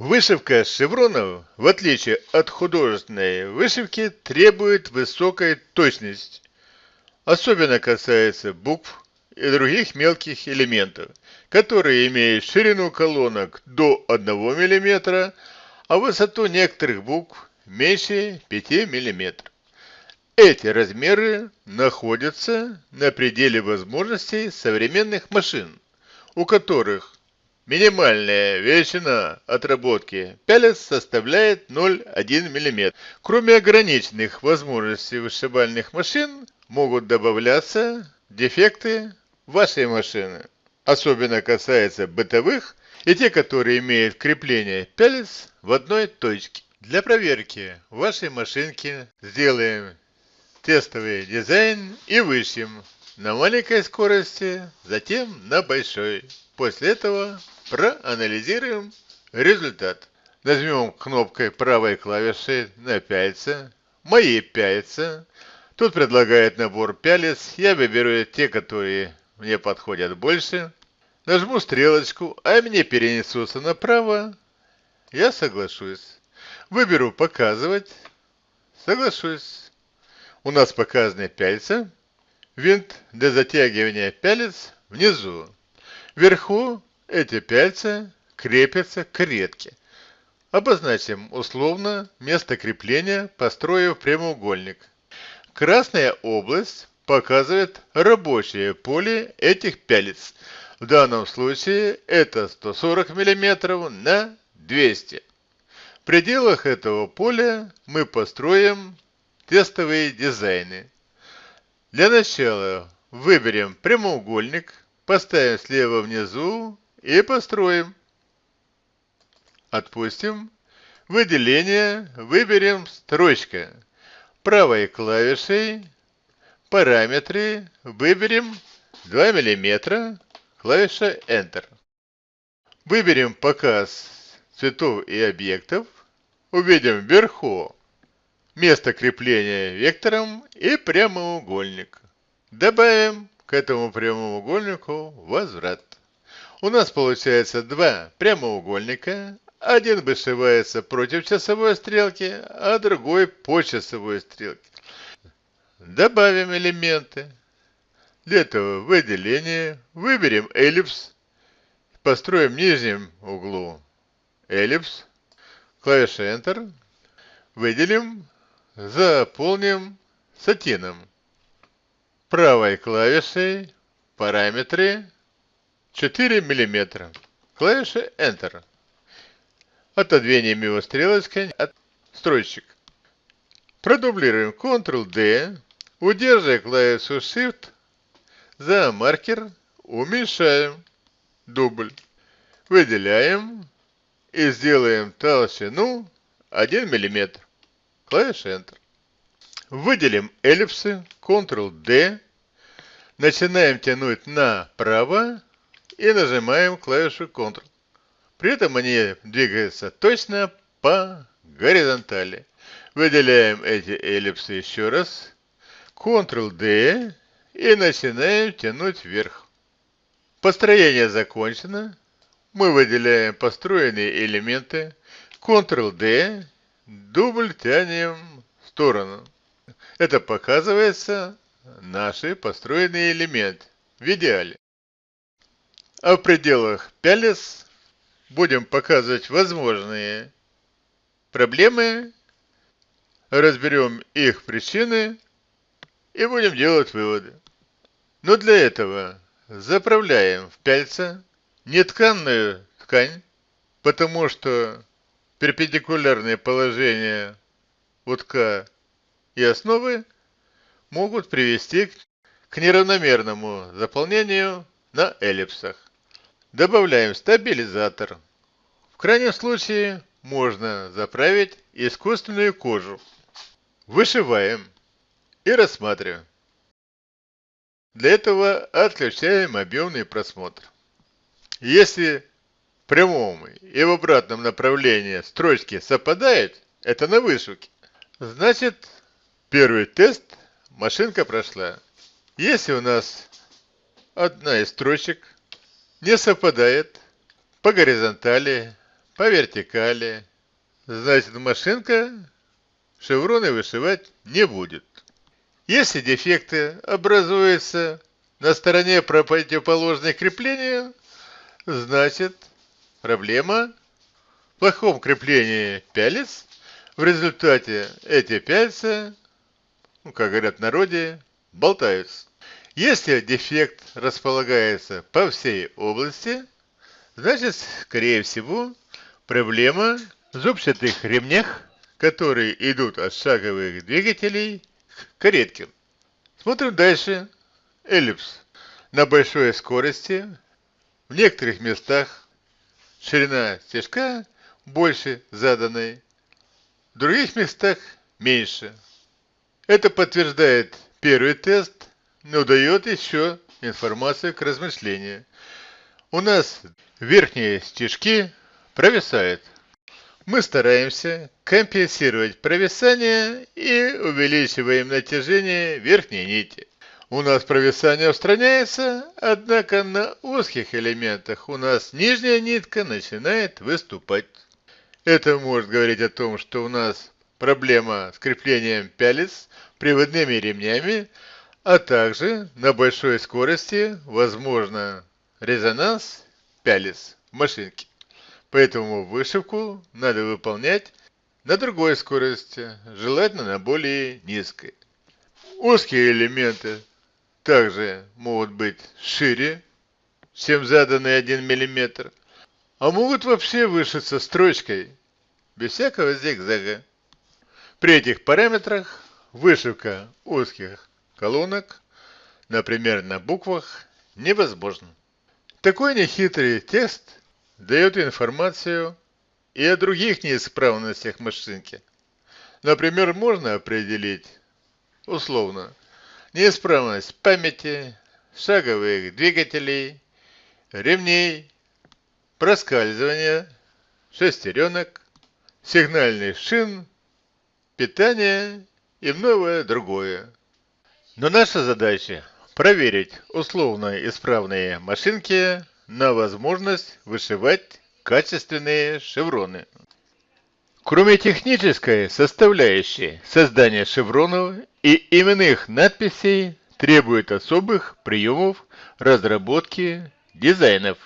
Вышивка шевронов, в отличие от художественной вышивки, требует высокой точности. Особенно касается букв и других мелких элементов, которые имеют ширину колонок до 1 мм, а высоту некоторых букв меньше 5 мм. Эти размеры находятся на пределе возможностей современных машин, у которых Минимальная величина отработки пялец составляет 0,1 мм. Кроме ограниченных возможностей вышибальных машин, могут добавляться дефекты вашей машины. Особенно касается бытовых и те, которые имеют крепление пялец в одной точке. Для проверки вашей машинки сделаем тестовый дизайн и вышьем на маленькой скорости, затем на большой. После этого Проанализируем результат. Нажмем кнопкой правой клавиши на пяльца. Мои пяльца. Тут предлагает набор пялец. Я выберу те, которые мне подходят больше. Нажму стрелочку, а мне перенесутся направо. Я соглашусь. Выберу «Показывать». Соглашусь. У нас показаны пяльца. Винт для затягивания пялец внизу. Вверху эти пяльца крепятся к редке. Обозначим условно место крепления, построив прямоугольник. Красная область показывает рабочее поле этих пялец. В данном случае это 140 мм на 200 В пределах этого поля мы построим тестовые дизайны. Для начала выберем прямоугольник, поставим слева внизу и построим. Отпустим. Выделение выберем строчка. Правой клавишей параметры выберем 2 мм, клавиша Enter. Выберем показ цветов и объектов. Увидим вверху место крепления вектором и прямоугольник. Добавим к этому прямоугольнику возврат. У нас получается два прямоугольника. Один вышивается против часовой стрелки, а другой по часовой стрелке. Добавим элементы. Для этого выделение. Выберем эллипс. Построим в нижнем углу эллипс. Клавиша Enter. Выделим. Заполним сатином. Правой клавишей параметры 4 мм. Клавиша Enter. Отодвинем его стрелочкой от стройщик. Продублируем Ctrl-D, удерживая клавишу Shift за маркер, уменьшаем дубль. Выделяем и сделаем толщину 1 мм. Клавиша Enter. Выделим эллипсы, Ctrl-D, начинаем тянуть направо и нажимаем клавишу Ctrl. При этом они двигаются точно по горизонтали. Выделяем эти эллипсы еще раз. Ctrl-D и начинаем тянуть вверх. Построение закончено. Мы выделяем построенные элементы. Ctrl-D, дубль тянем в сторону. Это показывается наши построенные элементы в идеале. А в пределах пялец будем показывать возможные проблемы, разберем их причины и будем делать выводы. Но для этого заправляем в пяльца нетканную ткань, потому что перпендикулярные положения утка и основы могут привести к неравномерному заполнению на эллипсах. Добавляем стабилизатор. В крайнем случае можно заправить искусственную кожу. Вышиваем и рассматриваем. Для этого отключаем объемный просмотр. Если в прямом и в обратном направлении строчки совпадают, это на вышивке. Значит, первый тест машинка прошла. Если у нас одна из строчек не совпадает по горизонтали, по вертикали, значит машинка шевроны вышивать не будет. Если дефекты образуются на стороне противоположной креплению, значит проблема в плохом креплении пялец. В результате эти пяльца, ну, как говорят в народе, болтаются. Если дефект располагается по всей области, значит, скорее всего, проблема в зубчатых ремнях, которые идут от шаговых двигателей к каретке. Смотрим дальше. Эллипс. На большой скорости в некоторых местах ширина стежка больше заданной, в других местах меньше. Это подтверждает первый тест, но дает еще информацию к размышлению. У нас верхние стежки провисают. Мы стараемся компенсировать провисание и увеличиваем натяжение верхней нити. У нас провисание устраняется, однако на узких элементах у нас нижняя нитка начинает выступать. Это может говорить о том, что у нас проблема с креплением пялец приводными ремнями, а также на большой скорости возможно резонанс пялец в машинке. Поэтому вышивку надо выполнять на другой скорости, желательно на более низкой. Узкие элементы также могут быть шире, чем заданный 1 мм, а могут вообще вышиться строчкой, без всякого зигзага. При этих параметрах вышивка узких колонок, например, на буквах, невозможна. Такой нехитрый тест дает информацию и о других неисправностях машинки. Например, можно определить условно неисправность памяти, шаговых двигателей, ремней, проскальзывания, шестеренок, сигнальных шин, питания и многое другое. Но наша задача проверить условно исправные машинки на возможность вышивать качественные шевроны. Кроме технической составляющей, создание шевронов и именных надписей требует особых приемов разработки дизайнов.